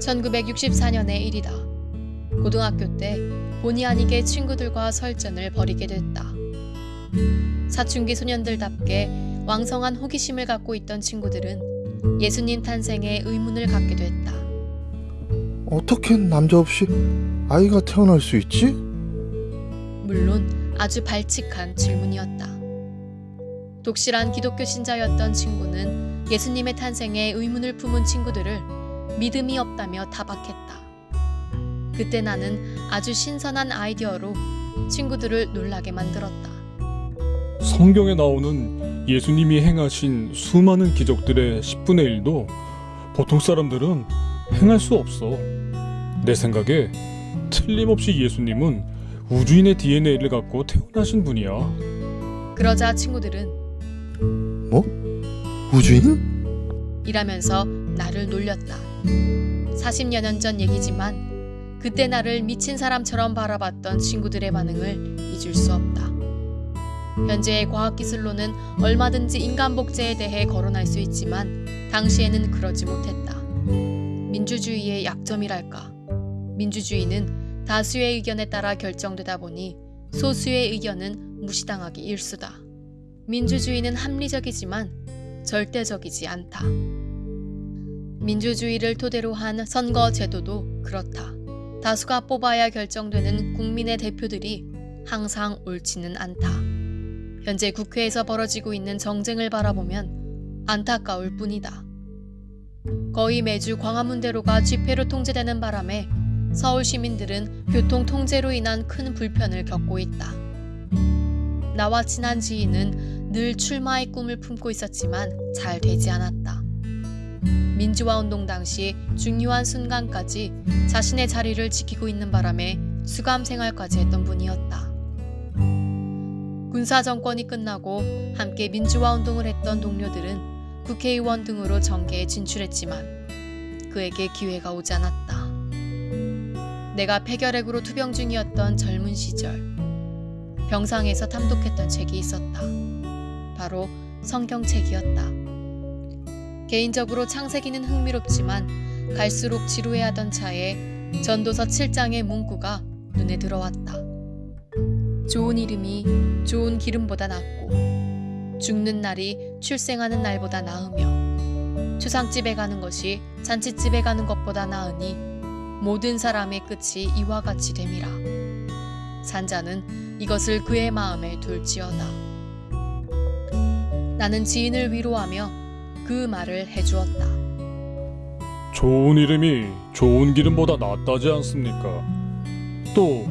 1964년의 일이다. 고등학교 때 본의 아니게 친구들과 설전을 벌이게 됐다. 사춘기 소년들답게 왕성한 호기심을 갖고 있던 친구들은 예수님 탄생에 의문을 갖게 됐다. 어떻게 남자 없이 아이가 태어날 수 있지? 물론 아주 발칙한 질문이었다. 독실한 기독교 신자였던 친구는 예수님의 탄생에 의문을 품은 친구들을 믿음이 없다며 타박했다. 그때 나는 아주 신선한 아이디어로 친구들을 놀라게 만들었다. 성경에 나오는 예수님이 행하신 수많은 기적들의 10분의 1도 보통 사람들은 행할 수 없어. 내 생각에 틀림없이 예수님은 우주인의 DNA를 갖고 태어나신 분이야. 그러자 친구들은 우주인? 이라면서 나를 놀렸다. 40여 년 전 얘기지만 그때 나를 미친 사람처럼 바라봤던 친구들의 반응을 잊을 수 없다. 현재의 과학기술로는 얼마든지 인간 복제에 대해 거론할 수 있지만 당시에는 그러지 못했다. 민주주의의 약점이랄까. 민주주의는 다수의 의견에 따라 결정되다 보니 소수의 의견은 무시당하기 일수다. 민주주의는 합리적이지만 절대적이지 않다. 민주주의를 토대로 한 선거 제도도 그렇다. 다수가 뽑아야 결정되는 국민의 대표들이 항상 옳지는 않다. 현재 국회에서 벌어지고 있는 정쟁을 바라보면 안타까울 뿐이다. 거의 매주 광화문대로가 집회로 통제되는 바람에 서울 시민들은 교통 통제로 인한 큰 불편을 겪고 있다. 나와 친한 지인은 늘 출마의 꿈을 품고 있었지만 잘 되지 않았다. 민주화 운동 당시 중요한 순간까지 자신의 자리를 지키고 있는 바람에 수감 생활까지 했던 분이었다. 군사 정권이 끝나고 함께 민주화 운동을 했던 동료들은 국회의원 등으로 정계에 진출했지만 그에게 기회가 오지 않았다. 내가 폐결핵으로 투병 중이었던 젊은 시절 병상에서 탐독했던 책이 있었다. 바로 성경책이었다. 개인적으로 창세기는 흥미롭지만 갈수록 지루해하던 차에 전도서 7장의 문구가 눈에 들어왔다. 좋은 이름이 좋은 기름보다 낫고 죽는 날이 출생하는 날보다 나으며 추상집에 가는 것이 잔치집에 가는 것보다 나으니 모든 사람의 끝이 이와 같이 됨이라. 산자는 이것을 그의 마음에 둘지어다. 나는 지인을 위로하며 그 말을 해주었다. 좋은 이름이 좋은 기름보다 낫다지 않습니까? 또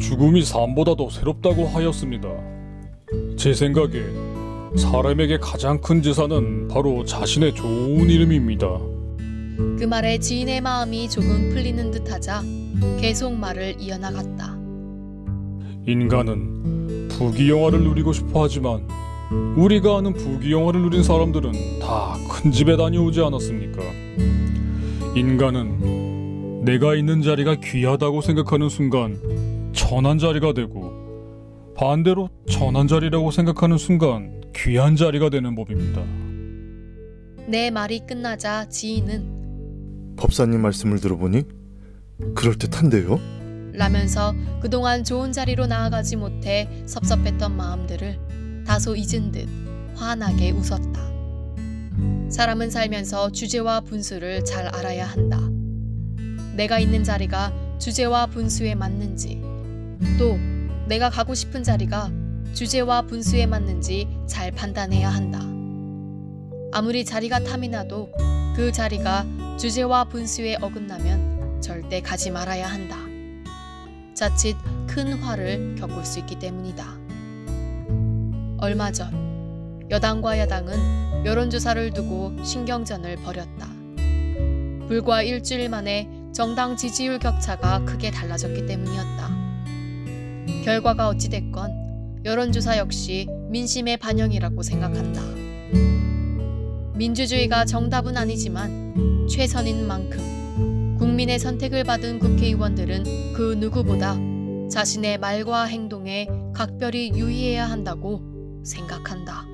죽음이 삶보다 더 새롭다고 하였습니다. 제 생각에 사람에게 가장 큰 재산은 바로 자신의 좋은 이름입니다. 그 말에 지인의 마음이 조금 풀리는 듯하자 계속 말을 이어나갔다. 인간은 부귀영화를 누리고 싶어 하지만 우리가 아는 부귀영화를 누린 사람들은 다 큰 집에 다녀오지 않았습니까? 인간은 내가 있는 자리가 귀하다고 생각하는 순간 천한 자리가 되고 반대로 천한 자리라고 생각하는 순간 귀한 자리가 되는 법입니다. 내 말이 끝나자 지인은 법사님 말씀을 들어보니 그럴듯한데요? 라면서 그동안 좋은 자리로 나아가지 못해 섭섭했던 마음들을 다소 잊은 듯 환하게 웃었다. 사람은 살면서 주제와 분수를 잘 알아야 한다. 내가 있는 자리가 주제와 분수에 맞는지, 또 내가 가고 싶은 자리가 주제와 분수에 맞는지 잘 판단해야 한다. 아무리 자리가 탐이 나도 그 자리가 주제와 분수에 어긋나면 절대 가지 말아야 한다. 자칫 큰 화를 겪을 수 있기 때문이다. 얼마 전 여당과 야당은 여론조사를 두고 신경전을 벌였다. 불과 일주일 만에 정당 지지율 격차가 크게 달라졌기 때문이었다. 결과가 어찌됐건 여론조사 역시 민심의 반영이라고 생각한다. 민주주의가 정답은 아니지만 최선인 만큼 국민의 선택을 받은 국회의원들은 그 누구보다 자신의 말과 행동에 각별히 유의해야 한다고 생각한다.